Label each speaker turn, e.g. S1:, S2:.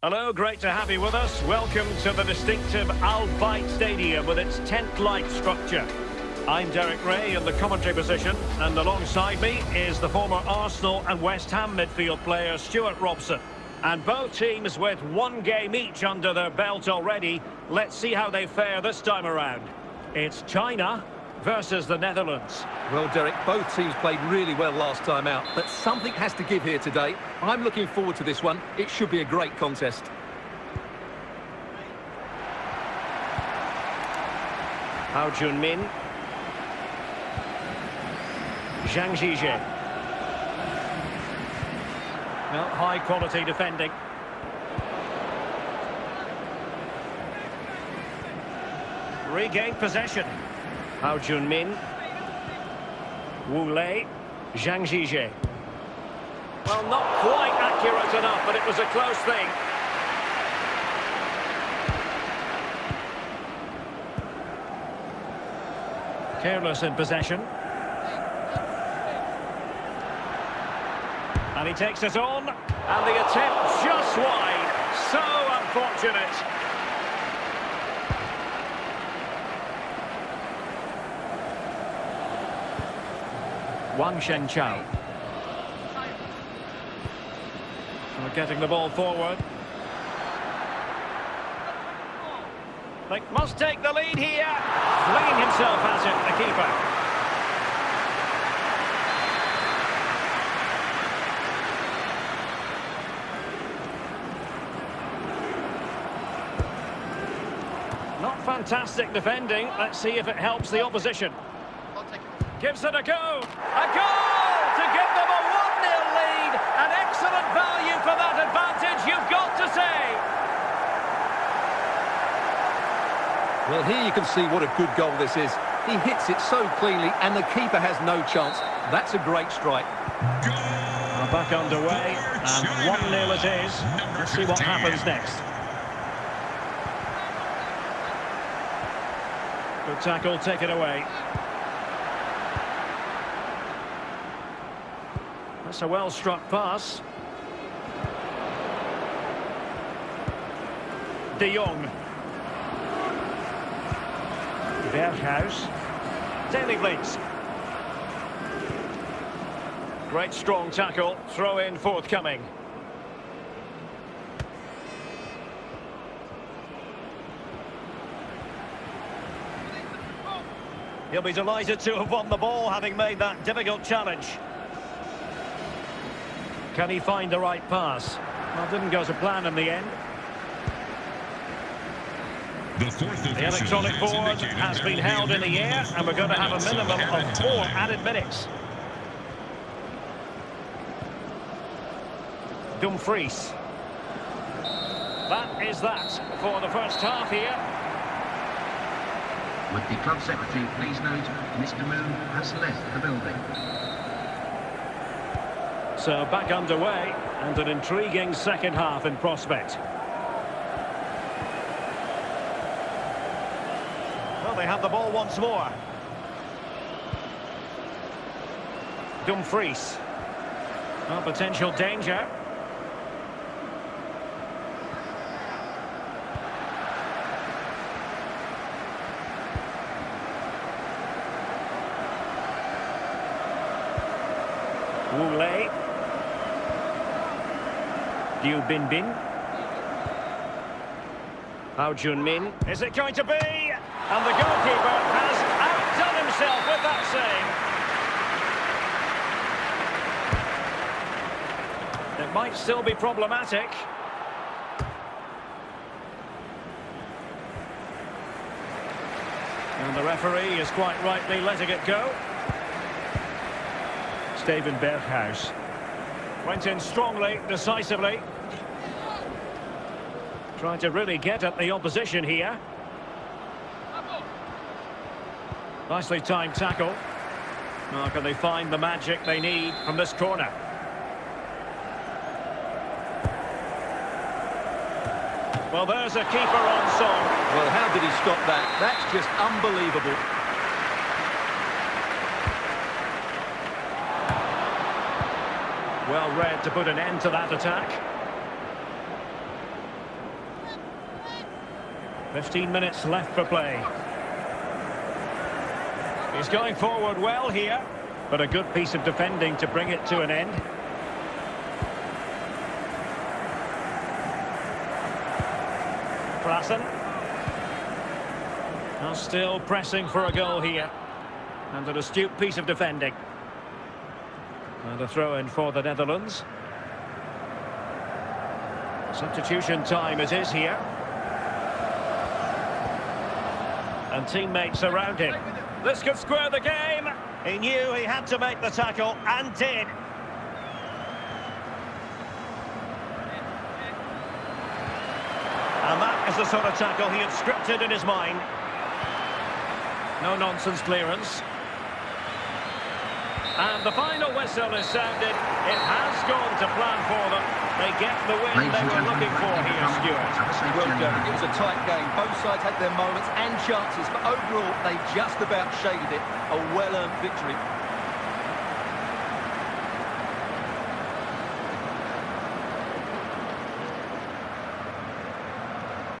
S1: Hello, great to have you with us. Welcome to the distinctive Al Bayt Stadium with its tent-like structure. I'm Derek Rae in the commentary position, and alongside me is the former Arsenal and West Ham midfield player Stewart Robson. And both teams with one game each under their belt already. Let's see how they fare this time around. It's China versus the Netherlands.
S2: Well, Derek, both teams played really well last time out, but something has to give here today. I'm looking forward to this one. It should be a great contest.
S1: Hao Jun-min. Zhang Zhizhe. Well, high quality defending. Regain possession. Hao Jun-min. Wu Lei. Zhang Zhizhe. Well, not quite accurate enough, but it was a close thing. Careless in possession. And he takes it on. And the attempt just wide. So unfortunate. Wang Shengchao. We're getting the ball forward. They must take the lead here. Flinging himself at it, the keeper. Not fantastic defending. Let's see if it helps the opposition. Gives it a go. A goal to give them a 1-0 lead. An excellent value for that advantage, you've got to say.
S2: Well, here you can see what a good goal this is. He hits it so cleanly, and the keeper has no chance. That's a great strike.
S1: We're back underway, and 1-0 it is. Let's see what happens next. Good tackle, take it away. That's a well-struck pass. De Jong. Berghuis. Daley Blind. Great strong tackle, throw in forthcoming. He'll be delighted to have won the ball, having made that difficult challenge. Can he find the right pass? Well, didn't go to plan in the end.
S3: The,
S1: the electronic board has been held in the air, and we're going to have a minimum of four added minutes. Dumfries. That is that for the first half here.
S4: With the club secretary, please note, Mr Moon has left the building.
S1: So back underway, and an intriguing second half in prospect. Well, they have the ball once more. Dumfries. Well, potential danger. Wu Lei. Liu Binbin. Hao Jun-min. Is it going to be? And the goalkeeper has outdone himself with that save. It might still be problematic. And the referee is quite rightly letting it go. Steven Berghuis. Went in strongly, decisively. Trying to really get at the opposition here. Nicely timed tackle. Now can they find the magic they need from this corner? Well, there's a keeper on song.
S2: Well, how did he stop that? That's just unbelievable.
S1: Well read to put an end to that attack. 15 minutes left for play. He's going forward well here, but a good piece of defending to bring it to an end. Klaassen. Now still pressing for a goal here. And an astute piece of defending. And a throw-in for the Netherlands. Substitution time it is here. And teammates around him. This could square the game. He knew he had to make the tackle and did. And that is the sort of tackle he had scripted in his mind. No nonsense clearance. And the final whistle is sounded. It has gone to plan for them. They get the win
S4: Ladies
S1: they were looking for here,
S4: for
S1: Stuart.
S4: Have a safe
S2: Well,
S4: journey
S2: Derek, it was a tight game. Both sides had their moments and chances, but overall, they just about shaded it. A well-earned victory.